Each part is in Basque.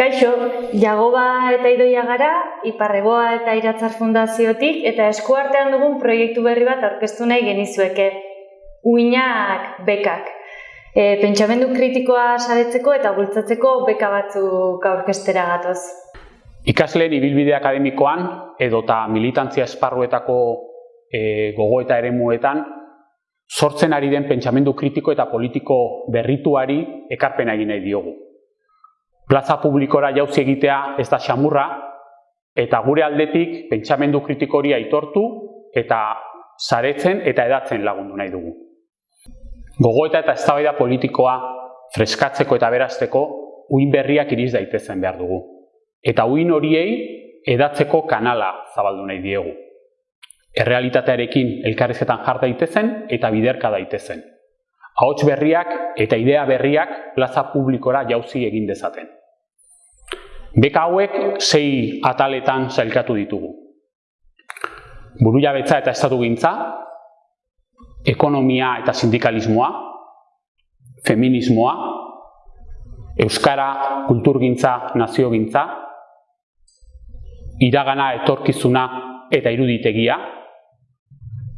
Kaixo, Jagoba eta Idoia gara, Iparreboa eta Iratzar Fundaziotik eta eskuartean dugun proiektu berri bat aurkeztu nahi genizueke. Uinak bekak. E, pentsamendu kritikoa saretzeko eta bultzatzeko beka batzuk aurkestera gatoz. Ikasleen ibilbide akademikoan edota militantzia esparruetako e, gogo eta eremuetan sortzen ari den pentsamendu kritiko eta politiko berrituari ekarpena egin nahi diogu plaza publikora jauzi egitea ez da xamurra, eta gure aldetik pentsamendu kritikoria aitortu eta saretzen eta edatzen lagundu nahi dugu. Gogoeta eta eztabaida politikoa freskatzeko eta berazteko uin berriak iriz daitezen behar dugu. Eta uin horiei edatzeko kanala zabaldu nahi diegu. Errealitatearekin elkarrizketan jar daitezen eta biderka daitezen. Ahots berriak eta idea berriak plaza publikora jauzi egin dezaten. Beka hauek sei ataletan zailkatu ditugu. Buru jabetza eta estatu gintza, ekonomia eta sindikalismoa, feminismoa, euskara, kulturgintza, naziogintza, iragana, etorkizuna eta iruditegia,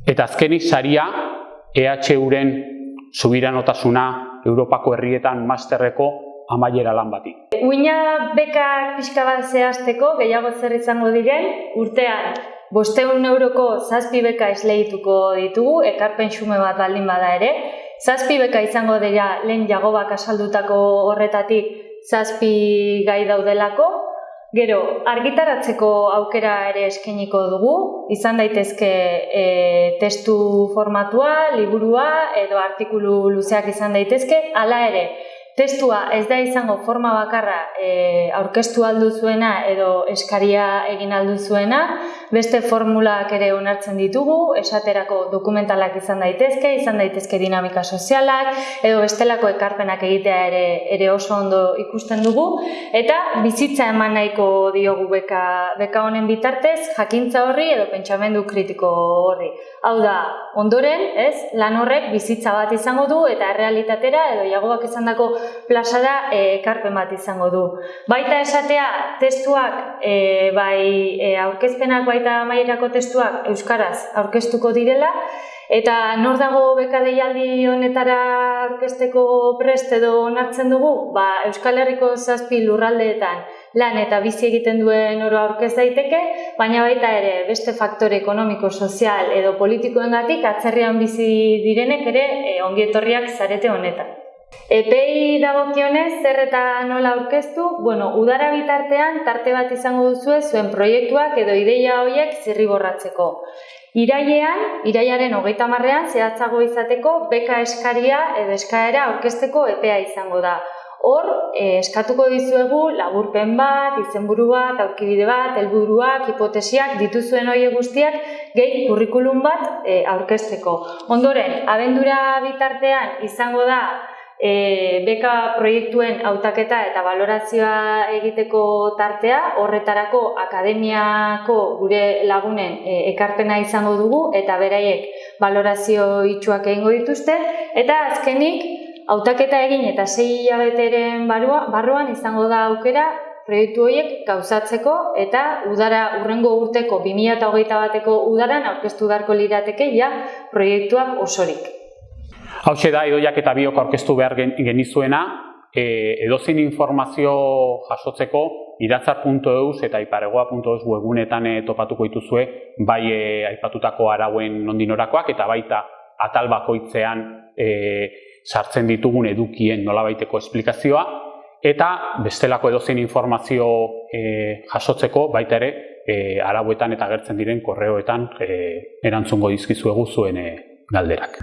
eta azkenik saria EHUren subiranotasuna Europako herrietan masterreko amaiera lan bati. Uina beka pixka bat zehazteko, gehiago zer izango diren, urtean bosteun euroko zazpi beka esleituko ditugu, ekarpen xume bat baldin bada ere. Zazpi beka izango dira lehen jagobak asaldutako horretatik zazpi gai daudelako. Gero, argitaratzeko aukera ere eskeniko dugu, izan daitezke e, testu formatua, liburua edo artikulu luzeak izan daitezke, hala ere, testua ez da izango forma bakarra e, aurkeztu aldu zuena edo eskaria egin aldu zuena, beste formulak ere onartzen ditugu, esaterako dokumentalak izan daitezke, izan daitezke dinamika sozialak, edo bestelako ekarpenak egitea ere, ere oso ondo ikusten dugu, eta bizitza eman nahiko diogu beka, beka honen bitartez, jakintza horri edo pentsamendu kritiko horri. Hau da, ondoren, ez, lan horrek bizitza bat izango du eta errealitatera edo jagoak izan dako plazara eh, ekarpen bat izango du. Baita esatea, testuak, e, bai e, aurkezpenak baita maierako testuak euskaraz aurkeztuko direla, eta nor dago beka deialdi honetara aurkezteko prest edo onartzen dugu, ba, Euskal Herriko zazpi lurraldeetan lan eta bizi egiten duen oro aurkez daiteke, baina baita ere beste faktore ekonomiko, sozial edo politikoengatik atzerrian bizi direnek ere e, ongietorriak zarete honetan. Epei dagokionez, zer eta nola aurkeztu, bueno, udara bitartean tarte bat izango duzue zuen proiektuak edo ideia horiek zirriborratzeko. Irailean, iraiaren hogeita marrean, zehatzago izateko, beka eskaria edo eskaera aurkezteko epea izango da. Hor, eh, eskatuko dizuegu laburpen bat, izenburu bat, aurkibide bat, helburuak, hipotesiak, dituzuen horiek guztiak, gehi kurrikulum bat eh, aurkezteko. Ondoren, abendura bitartean izango da e, beka proiektuen hautaketa eta balorazioa egiteko tartea, horretarako akademiako gure lagunen e, ekarpena izango dugu eta beraiek balorazio itxuak egingo dituzte, eta azkenik hautaketa egin eta sei hilabeteren barruan izango da aukera proiektu horiek gauzatzeko eta udara urrengo urteko 2008 bateko udaran aurkeztu beharko lirateke ja proiektuak osorik. Hau da, edoiak eta biok aurkeztu behar genizuena, e, edozein informazio jasotzeko iratzar.eus eta iparegoa.eus webunetan e, topatuko dituzue bai e, aipatutako arauen nondinorakoak eta baita atal bakoitzean e, sartzen ditugun edukien nolabaiteko esplikazioa eta bestelako edozein informazio e, jasotzeko baita ere e, arauetan eta gertzen diren korreoetan e, erantzungo dizkizuegu zuen e, galderak.